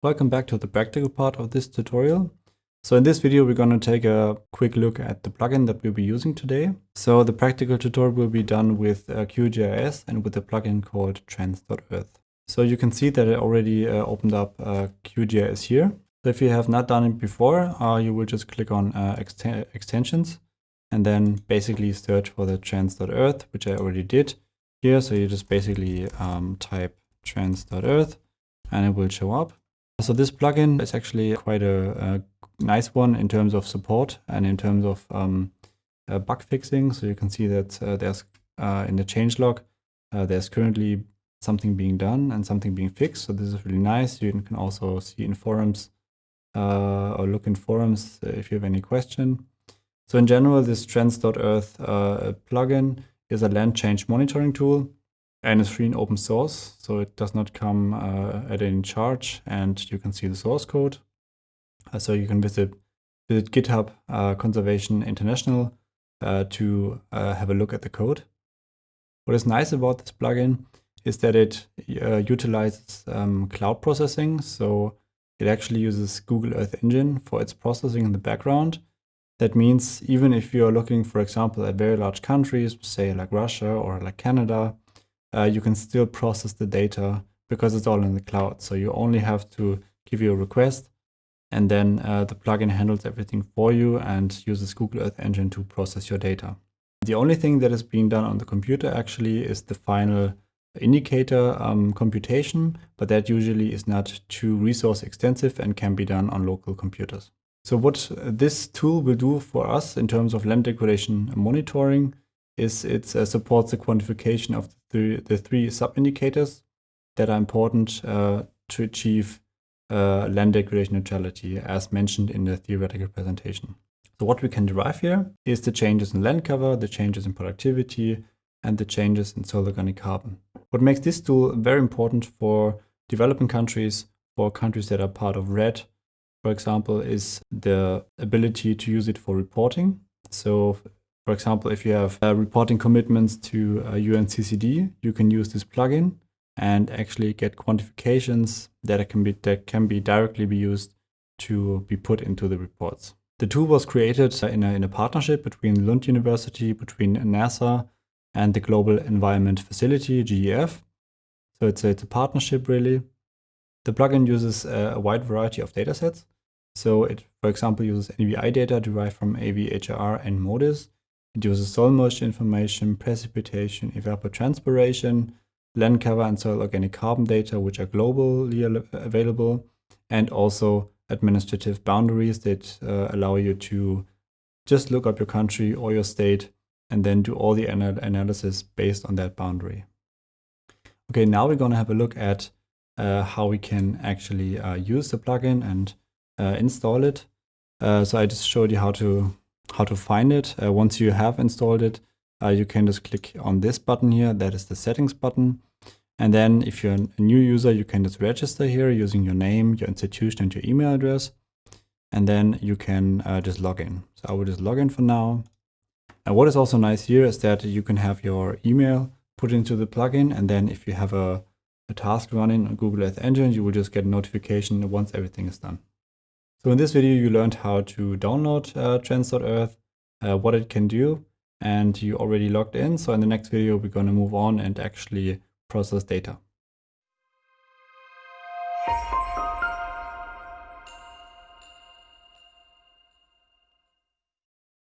Welcome back to the practical part of this tutorial. So in this video, we're going to take a quick look at the plugin that we'll be using today. So the practical tutorial will be done with uh, QGIS and with a plugin called Trends.earth. So you can see that I already uh, opened up uh, QGIS here. So if you have not done it before, uh, you will just click on uh, extensions and then basically search for the Trends.earth, which I already did here. So you just basically um, type Trends.earth and it will show up. So this plugin is actually quite a, a nice one in terms of support and in terms of um, uh, bug fixing. So you can see that uh, there's uh, in the changelog, uh, there's currently something being done and something being fixed. So this is really nice. You can also see in forums uh, or look in forums if you have any question. So in general, this trends.earth uh, plugin is a land change monitoring tool and it's free and open source, so it does not come uh, at any charge, and you can see the source code. Uh, so you can visit, visit GitHub uh, Conservation International uh, to uh, have a look at the code. What is nice about this plugin is that it uh, utilizes um, cloud processing, so it actually uses Google Earth Engine for its processing in the background. That means even if you're looking, for example, at very large countries, say like Russia or like Canada, uh, you can still process the data because it's all in the cloud. So you only have to give you a request and then uh, the plugin handles everything for you and uses Google Earth Engine to process your data. The only thing that is being done on the computer actually is the final indicator um, computation, but that usually is not too resource extensive and can be done on local computers. So what this tool will do for us in terms of land degradation monitoring is it uh, supports the quantification of the, the three sub-indicators that are important uh, to achieve uh, land degradation neutrality as mentioned in the theoretical presentation. So what we can derive here is the changes in land cover, the changes in productivity, and the changes in soil organic carbon. What makes this tool very important for developing countries, for countries that are part of REDD, for example, is the ability to use it for reporting. So for example, if you have uh, reporting commitments to uh, UNCCD, you can use this plugin and actually get quantifications that can be that can be directly be used to be put into the reports. The tool was created in a, in a partnership between Lund University, between NASA and the Global Environment Facility, GEF. So it's a, it's a partnership really. The plugin uses a, wide variety of datasets. So it, for example, uses NVI data derived from AVHRR and MODIS it uses soil moisture information, precipitation, evapotranspiration, land cover and soil organic carbon data, which are globally available, and also administrative boundaries that uh, allow you to just look up your country or your state and then do all the anal analysis based on that boundary. Okay, now we're going to have a look at uh, how we can actually uh, use the plugin and uh, install it. Uh, so I just showed you how to how to find it. Uh, once you have installed it, uh, you can just click on this button here. That is the settings button. And then if you're a new user, you can just register here using your name, your institution, and your email address. And then you can just log in. So I will just log in for now. And what is also nice here is that you can have your email put into the plugin. And then if you have a, a task running on Google Earth Engine, you will just get a notification once everything is done. So in this video, you learned how to download uh, trends.earth, uh, what it can do, and you already logged in. So in the next video, we're going to move on and actually process data.